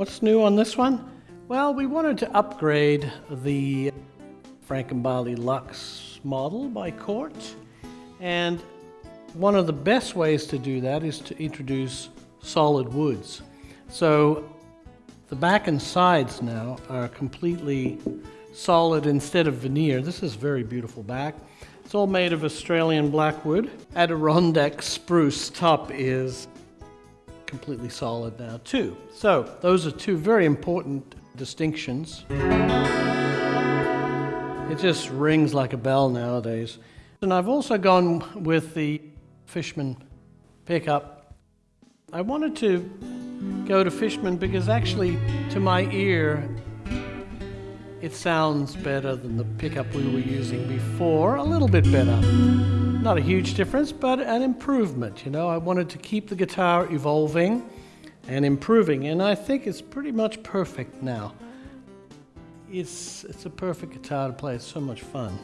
What's new on this one? Well, we wanted to upgrade the Frank Gambale Lux model by Cort, and one of the best ways to do that is to introduce solid woods. So the back and sides now are completely solid instead of veneer. This is very beautiful back. It's all made of Australian blackwood. Adirondack spruce top is completely solid now too. So those are two very important distinctions. It just rings like a bell nowadays. And I've also gone with the Fishman pickup. I wanted to go to Fishman because actually to my ear it sounds better than the pickup we were using before, a little bit better. Not a huge difference, but an improvement. You know, I wanted to keep the guitar evolving and improving, and I think it's pretty much perfect now. It's, it's a perfect guitar to play, it's so much fun.